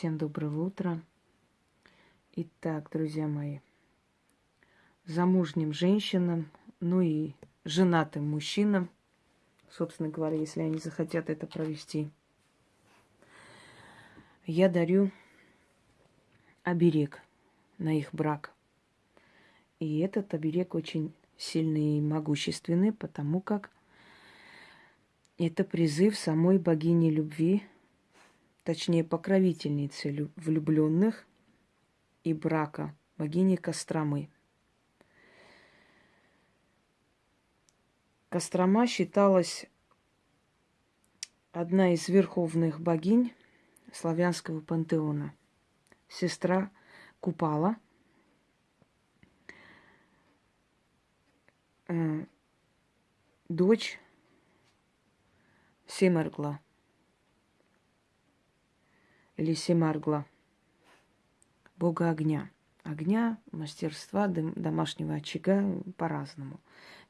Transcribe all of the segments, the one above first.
Всем доброго утра. Итак, друзья мои, замужним женщинам, ну и женатым мужчинам, собственно говоря, если они захотят это провести, я дарю оберег на их брак. И этот оберег очень сильный и могущественный, потому как это призыв самой богини любви, точнее покровительницы влюбленных и брака, богини Костромы. Кострома считалась одна из верховных богинь славянского пантеона. Сестра Купала, э, дочь Семаргла или Семаргла, бога огня. Огня, мастерства, домашнего очага по-разному.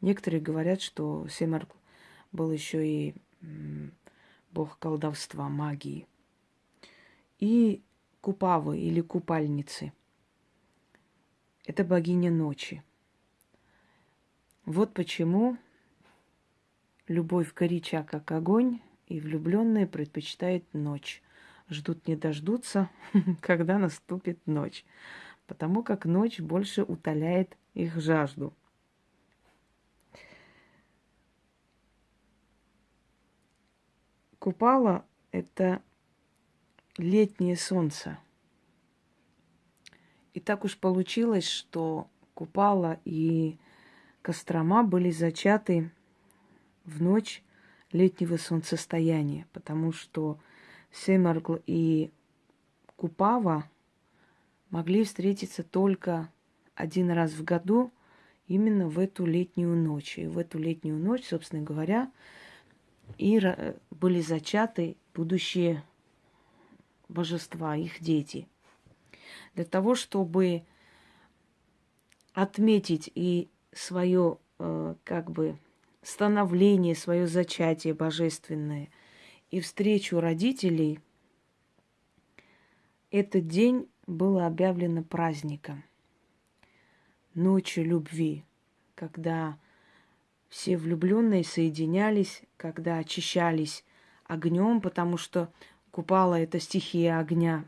Некоторые говорят, что Семаргл был еще и бог колдовства, магии. И Купавы или купальницы. Это богиня ночи. Вот почему Любовь горяча, как огонь, и влюбленные предпочитают ночь. Ждут не дождутся, когда наступит ночь, потому как ночь больше утоляет их жажду. Купала – это летнее солнце. И так уж получилось, что Купала и Кострома были зачаты в ночь летнего солнцестояния, потому что Семаргл и Купава могли встретиться только один раз в году, именно в эту летнюю ночь. И в эту летнюю ночь, собственно говоря, и были зачаты будущие божества, их дети. Для того, чтобы отметить и свое, э, как бы, становление, свое зачатие божественное и встречу родителей, этот день было объявлено праздником, ночью любви, когда все влюбленные соединялись, когда очищались огнем, потому что Купала это стихия огня,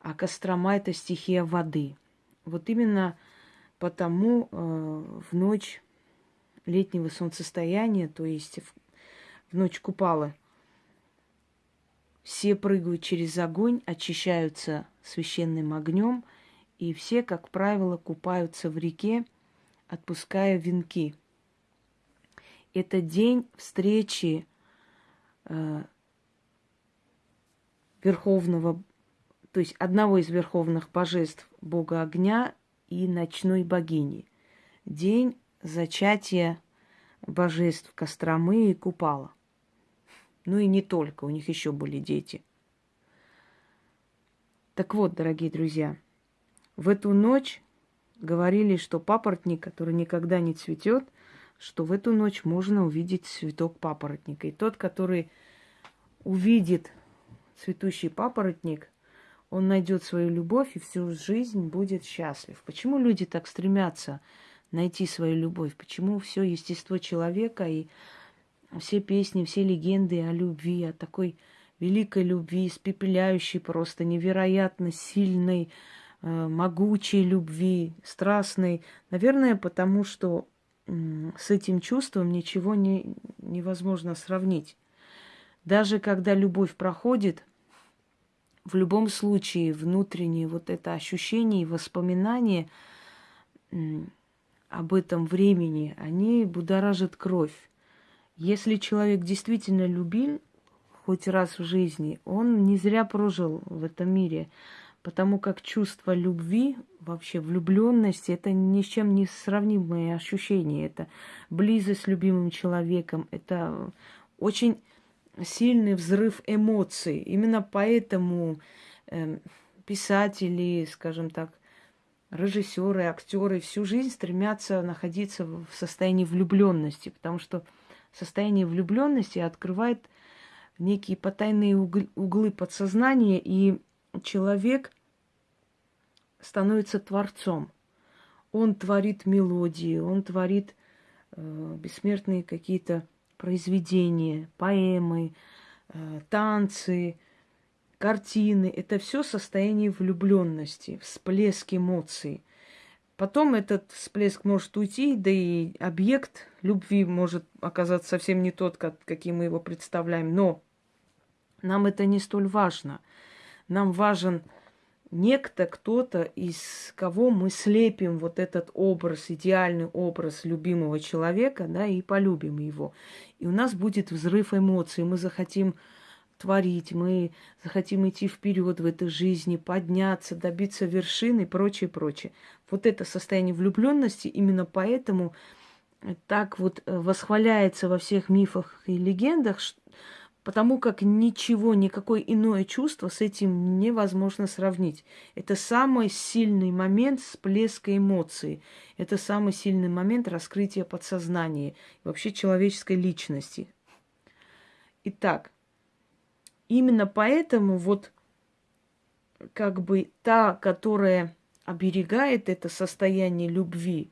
а Кострома это стихия воды. Вот именно Потому э, в ночь летнего солнцестояния, то есть в, в ночь купала, все прыгают через огонь, очищаются священным огнем, и все, как правило, купаются в реке, отпуская венки. Это день встречи э, верховного, то есть одного из верховных божеств Бога огня и ночной богини. День зачатия божеств Костромы и Купала. Ну и не только, у них еще были дети. Так вот, дорогие друзья, в эту ночь говорили, что папоротник, который никогда не цветет, что в эту ночь можно увидеть цветок папоротника. И тот, который увидит цветущий папоротник, он найдет свою любовь и всю жизнь будет счастлив. Почему люди так стремятся найти свою любовь? Почему все естество человека и все песни, все легенды о любви, о такой великой любви, испепеляющей просто невероятно сильной, э, могучей любви, страстной. Наверное, потому что с этим чувством ничего не, невозможно сравнить. Даже когда любовь проходит, в любом случае внутреннее вот это ощущение и воспоминание об этом времени, они будоражат кровь. Если человек действительно любил хоть раз в жизни, он не зря прожил в этом мире, потому как чувство любви, вообще влюбленности, это ни с чем не сравнимые ощущения. Это близость с любимым человеком, это очень сильный взрыв эмоций. Именно поэтому э, писатели, скажем так, режиссеры, актеры всю жизнь стремятся находиться в состоянии влюбленности, потому что состояние влюбленности открывает некие потайные углы подсознания, и человек становится творцом. Он творит мелодии, он творит э, бессмертные какие-то произведения, поэмы, э, танцы, картины. Это все состояние влюбленности, всплеск эмоций. Потом этот всплеск может уйти, да и объект любви может оказаться совсем не тот, как, каким мы его представляем. Но нам это не столь важно. Нам важен некто, кто-то, из кого мы слепим вот этот образ, идеальный образ любимого человека, да, и полюбим его. И у нас будет взрыв эмоций, мы захотим творить, мы захотим идти вперед в этой жизни, подняться, добиться вершины и прочее, прочее. Вот это состояние влюбленности именно поэтому так вот э, восхваляется во всех мифах и легендах, потому как ничего, никакое иное чувство с этим невозможно сравнить. Это самый сильный момент всплеска эмоций. Это самый сильный момент раскрытия подсознания, вообще человеческой личности. Итак, именно поэтому вот как бы та, которая оберегает это состояние любви,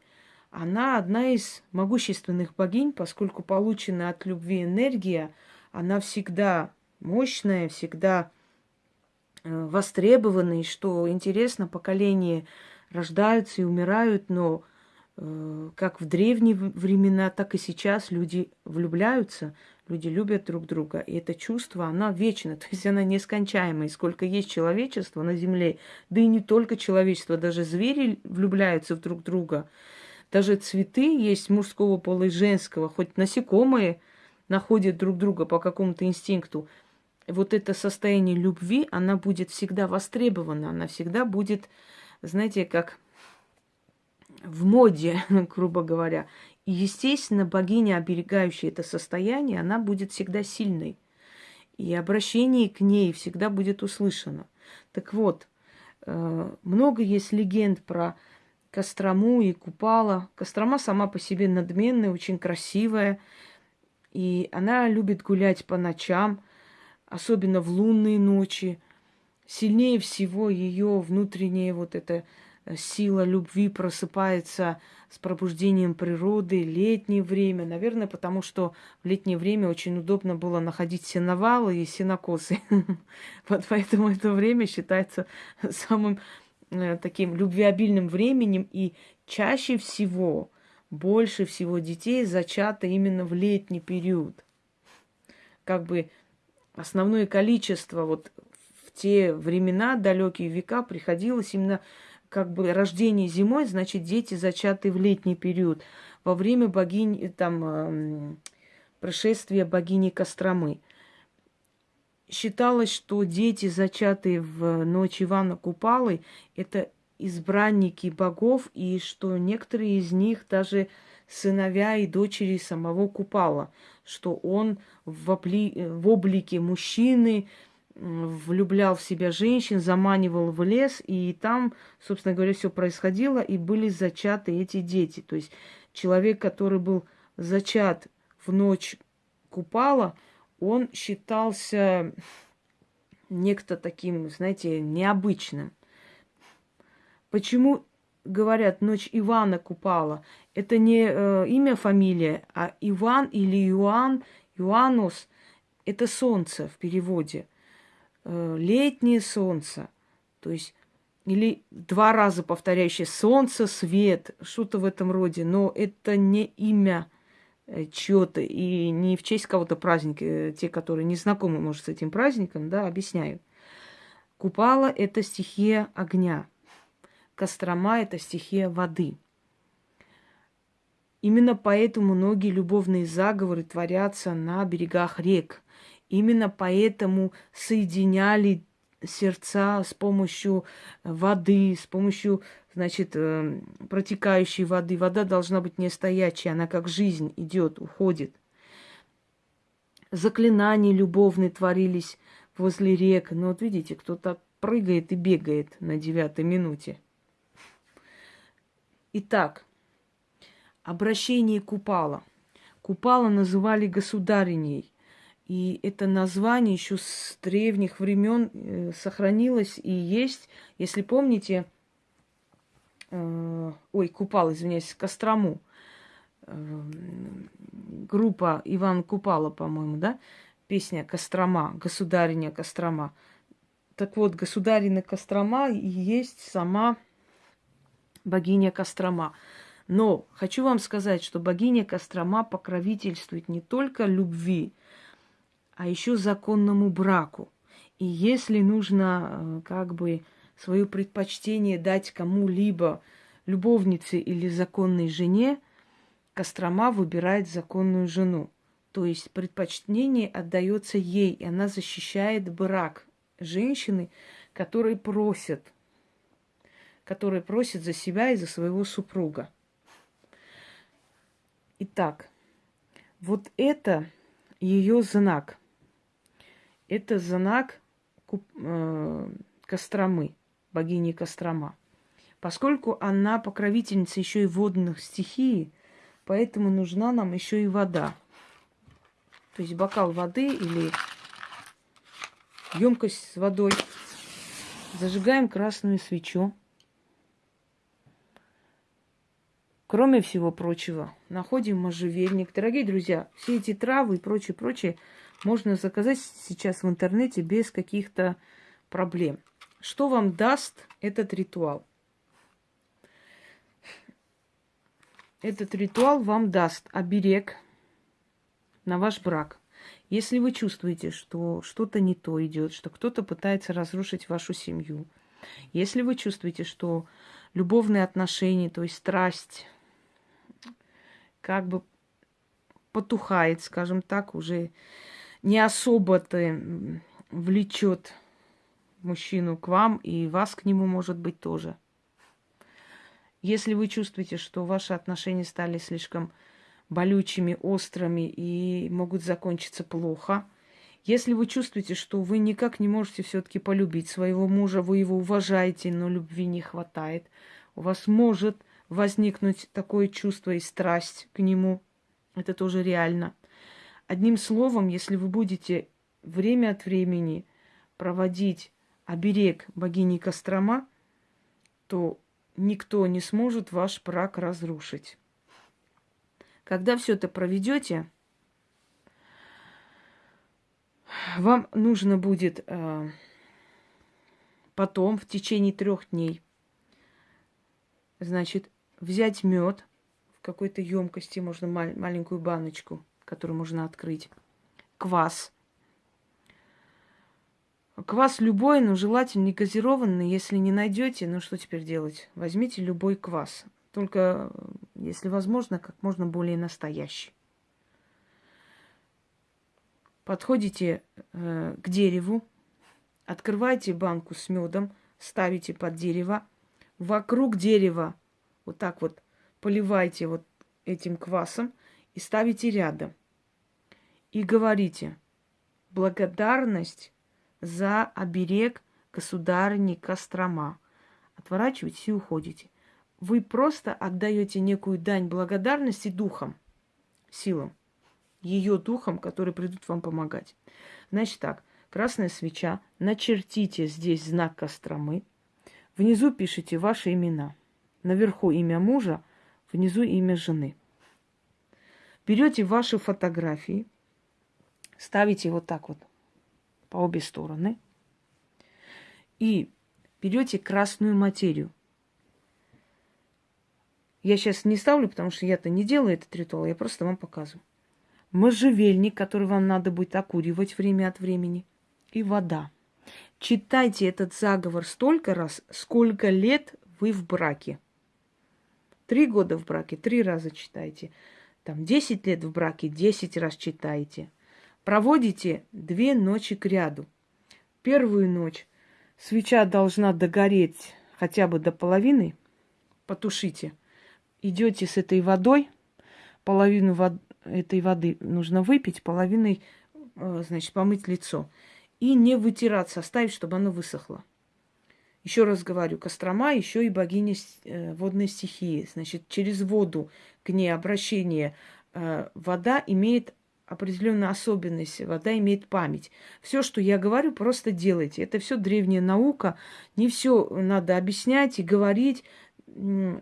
она одна из могущественных богинь, поскольку получена от любви энергия – она всегда мощная, всегда э, востребованная, и что интересно, поколения рождаются и умирают, но э, как в древние времена, так и сейчас люди влюбляются, люди любят друг друга, и это чувство, оно вечно, то есть она нескончаемая. И сколько есть человечества на Земле, да и не только человечество, даже звери влюбляются в друг друга. Даже цветы есть мужского пола и женского, хоть насекомые – находят друг друга по какому-то инстинкту, вот это состояние любви, она будет всегда востребована, она всегда будет, знаете, как в моде, грубо говоря. Естественно, богиня, оберегающая это состояние, она будет всегда сильной. И обращение к ней всегда будет услышано. Так вот, э, много есть легенд про Кострому и Купала. Кострома сама по себе надменная, очень красивая. И она любит гулять по ночам, особенно в лунные ночи. Сильнее всего ее внутренняя вот эта э, сила любви просыпается с пробуждением природы, летнее время. Наверное, потому что в летнее время очень удобно было находить сеновалы и сенокосы. Вот поэтому это время считается самым э, таким любвеобильным временем. И чаще всего больше всего детей зачато именно в летний период. Как бы основное количество вот в те времена, далекие века, приходилось именно как бы рождение зимой, значит, дети зачаты в летний период. Во время богини, там, э, прошествия богини Костромы. Считалось, что дети, зачатые в ночь Ивана Купалы, это избранники богов, и что некоторые из них даже сыновья и дочери самого Купала, что он в, обли... в облике мужчины влюблял в себя женщин, заманивал в лес, и там, собственно говоря, все происходило, и были зачаты эти дети. То есть человек, который был зачат в ночь Купала, он считался некто таким, знаете, необычным. Почему говорят ночь Ивана Купала? Это не э, имя, фамилия, а Иван или Иоанн, Иоаннус – это солнце в переводе. Э, летнее солнце. То есть или два раза повторяющее солнце, свет, что-то в этом роде. Но это не имя э, чье-то и не в честь кого-то праздника. Э, те, которые не знакомы, может, с этим праздником, да, объясняю. Купала – это стихия огня – Кострома – это стихия воды. Именно поэтому многие любовные заговоры творятся на берегах рек. Именно поэтому соединяли сердца с помощью воды, с помощью, значит, э, протекающей воды. Вода должна быть не стоячая, она как жизнь идет, уходит. Заклинания любовные творились возле рек. Но вот видите, кто-то прыгает и бегает на девятой минуте – Итак, обращение Купала. Купала называли государиней. И это название еще с древних времен э, сохранилось и есть. Если помните, э, ой, Купал, извиняюсь, Кострому, э, группа Иван Купала, по-моему, да, песня Кострома, государиня Кострома. Так вот, государина Кострома и есть сама богиня Кострома. Но хочу вам сказать, что богиня Кострома покровительствует не только любви, а еще законному браку. И если нужно э, как бы свое предпочтение дать кому-либо, любовнице или законной жене, Кострома выбирает законную жену. То есть предпочтение отдается ей, и она защищает брак женщины, которые просят, которые просят за себя и за своего супруга. Итак, вот это ее знак. Это знак э, Костромы, богини Кострома. Поскольку она покровительница еще и водных стихий, поэтому нужна нам еще и вода. То есть бокал воды или емкость с водой. Зажигаем красную свечу. Кроме всего прочего, находим можжевельник. Дорогие друзья, все эти травы и прочее, прочее можно заказать сейчас в интернете без каких-то проблем. Что вам даст этот ритуал? Этот ритуал вам даст оберег на ваш брак. Если вы чувствуете, что что-то не то идет, что кто-то пытается разрушить вашу семью, если вы чувствуете, что любовные отношения, то есть страсть, как бы потухает, скажем так, уже не особо-то влечет мужчину к вам, и вас к нему, может быть, тоже. Если вы чувствуете, что ваши отношения стали слишком болючими, острыми и могут закончиться плохо, если вы чувствуете, что вы никак не можете все-таки полюбить своего мужа, вы его уважаете, но любви не хватает, у вас может возникнуть такое чувство и страсть к нему. Это тоже реально. Одним словом, если вы будете время от времени проводить оберег богини Кострома, то никто не сможет ваш брак разрушить. Когда все это проведете, вам нужно будет э, потом, в течение трех дней, значит, взять мед в какой-то емкости, можно мал- маленькую баночку, которую можно открыть, квас. Квас любой, но желательно не газированный. Если не найдете, ну что теперь делать? Возьмите любой квас. Только, если возможно, как можно более настоящий. Подходите э, к дереву, открываете банку с медом, ставите под дерево, вокруг дерева вот так вот поливайте вот этим квасом и ставите рядом. И говорите, благодарность за оберег государыни Кострома. Отворачиваетесь и уходите. Вы просто отдаете некую дань благодарности духам, силам, ее духам, которые придут вам помогать. Значит так, красная свеча, начертите здесь знак Костромы, внизу пишите ваши имена – Наверху имя мужа, внизу имя жены. Берете ваши фотографии, ставите вот так вот по обе стороны и берете красную материю. Я сейчас не ставлю, потому что я-то не делаю этот ритуал, я просто вам показываю. Можжевельник, который вам надо будет окуривать время от времени, и вода. Читайте этот заговор столько раз, сколько лет вы в браке. Три года в браке, три раза читайте. Там десять лет в браке, десять раз читайте. Проводите две ночи к ряду. Первую ночь свеча должна догореть хотя бы до половины. Потушите. Идете с этой водой. Половину вод... этой воды нужно выпить, половиной, э, значит, помыть лицо. И не вытираться, оставить, чтобы оно высохло. Еще раз говорю, Кострома еще и богиня э, водной стихии. Значит, через воду к ней обращение э, вода имеет определенная особенность. Вода имеет память. Все, что я говорю, просто делайте. Это все древняя наука. Не все надо объяснять и говорить. В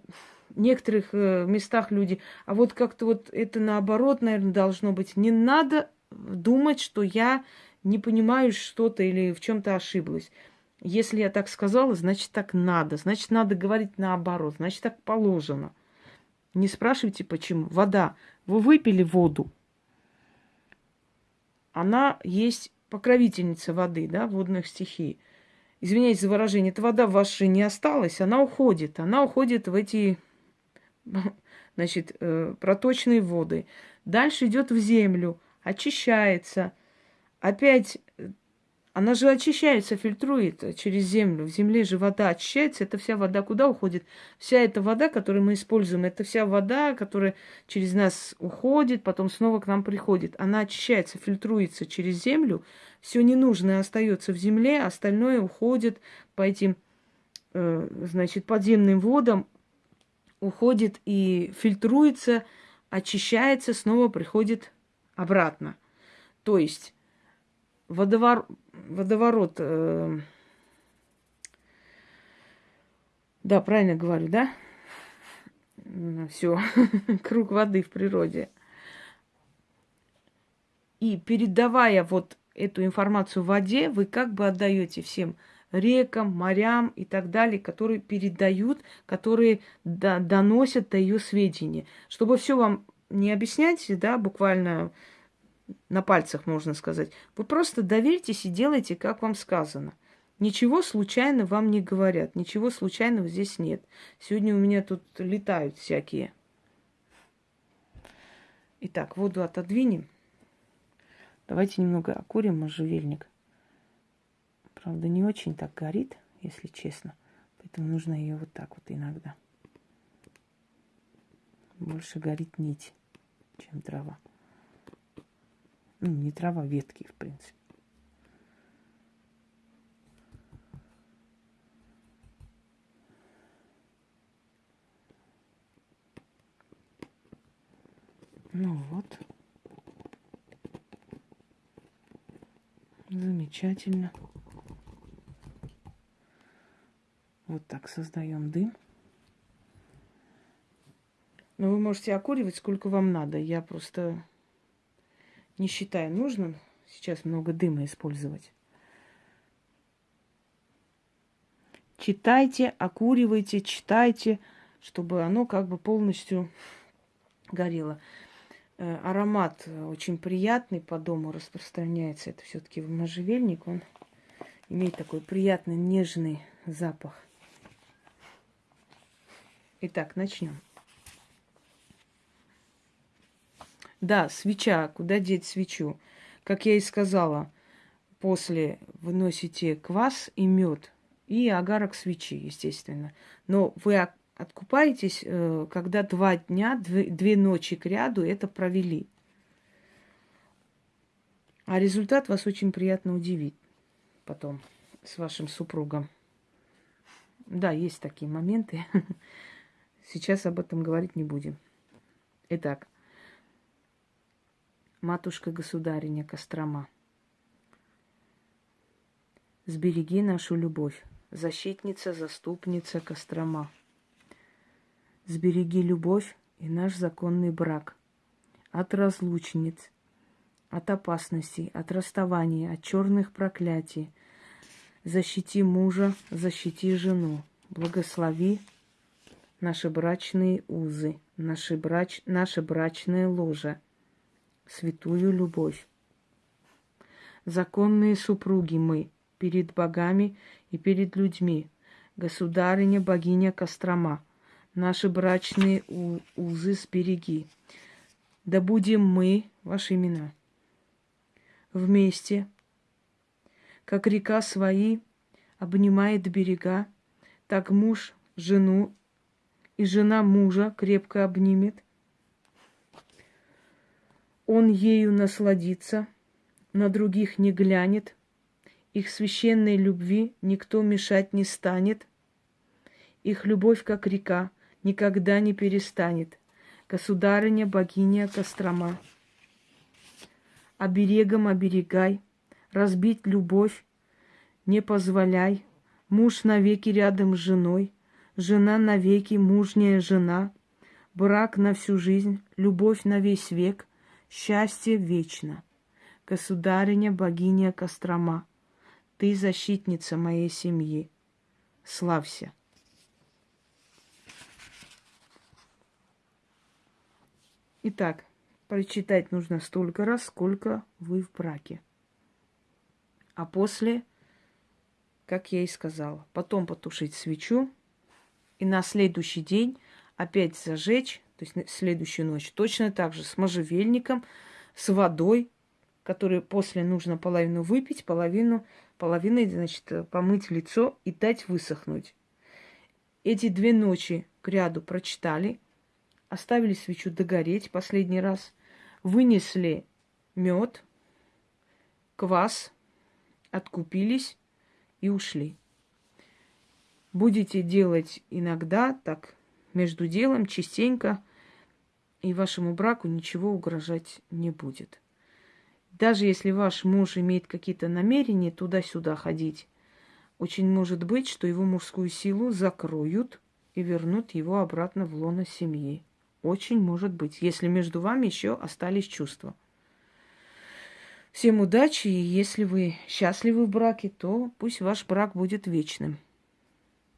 некоторых э, местах люди, а вот как-то вот это наоборот, наверное, должно быть. Не надо думать, что я не понимаю что-то или в чем-то ошиблась. Если я так сказала, значит так надо. Значит, надо говорить наоборот. Значит, так положено. Не спрашивайте, почему. Вода. Вы выпили воду. Она есть покровительница воды, да, водных стихий. Извиняюсь за выражение, эта вода в вашей не осталась, она уходит. Она уходит в эти, значит, э, проточные воды. Дальше идет в землю, очищается. Опять она же очищается, фильтрует через землю. В земле же вода очищается. Это вся вода куда уходит? Вся эта вода, которую мы используем, это вся вода, которая через нас уходит, потом снова к нам приходит. Она очищается, фильтруется через землю. Все ненужное остается в земле, остальное уходит по этим, э, значит, подземным водам, уходит и фильтруется, очищается, снова приходит обратно. То есть водовор... водоворот... Э... Да, правильно говорю, да? Все, круг воды в природе. И передавая вот эту информацию в воде, вы как бы отдаете всем рекам, морям и так далее, которые передают, которые до, доносят до ее сведения. Чтобы все вам не объяснять, да, буквально на пальцах, можно сказать. Вы просто доверьтесь и делайте, как вам сказано. Ничего случайно вам не говорят, ничего случайного здесь нет. Сегодня у меня тут летают всякие. Итак, воду отодвинем. Давайте немного окурим можжевельник. Правда, не очень так горит, если честно. Поэтому нужно ее вот так вот иногда. Больше горит нить, чем трава. Ну, не трава, ветки, в принципе. Ну вот. Замечательно. Вот так создаем дым. Но вы можете окуривать сколько вам надо. Я просто не считаю нужным сейчас много дыма использовать. Читайте, окуривайте, читайте, чтобы оно как бы полностью горело. Э, аромат очень приятный по дому распространяется. Это все-таки можжевельник. Он имеет такой приятный нежный запах. Итак, начнем. Да, свеча. Куда деть свечу? Как я и сказала, после выносите квас и мед и агарок свечи, естественно. Но вы откупаетесь, э, когда два дня, две ночи к ряду это провели. А результат вас очень приятно удивит потом с вашим супругом. Да, есть такие моменты. Сейчас об этом говорить не будем. Итак, матушка-государиня Кострома. Сбереги нашу любовь, защитница, заступница Кострома. Сбереги любовь и наш законный брак от разлучниц, от опасностей, от расставания, от черных проклятий. Защити мужа, защити жену. Благослови наши брачные узы, наши брач, наше брачное ложе – святую любовь. Законные супруги мы перед богами и перед людьми, государыня, богиня Кострома, наши брачные узы сбереги. Да будем мы, ваши имена, вместе, как река свои обнимает берега, так муж жену и жена мужа крепко обнимет, он ею насладится, на других не глянет, их священной любви никто мешать не станет, их любовь, как река, никогда не перестанет. Государыня, богиня Кострома, оберегом оберегай, разбить любовь не позволяй, муж навеки рядом с женой, жена навеки мужняя жена, брак на всю жизнь, любовь на весь век, счастье вечно. Государиня, богиня Кострома, ты защитница моей семьи. Славься. Итак, прочитать нужно столько раз, сколько вы в браке. А после, как я и сказала, потом потушить свечу и на следующий день опять зажечь, то есть следующую ночь, точно так же с можжевельником, с водой, которую после нужно половину выпить, половину, половиной, значит, помыть лицо и дать высохнуть. Эти две ночи к ряду прочитали, оставили свечу догореть последний раз, вынесли мед, квас, откупились и ушли. Будете делать иногда так, между делом, частенько, и вашему браку ничего угрожать не будет. Даже если ваш муж имеет какие-то намерения туда-сюда ходить, очень может быть, что его мужскую силу закроют и вернут его обратно в лоно семьи. Очень может быть, если между вами еще остались чувства. Всем удачи, и если вы счастливы в браке, то пусть ваш брак будет вечным.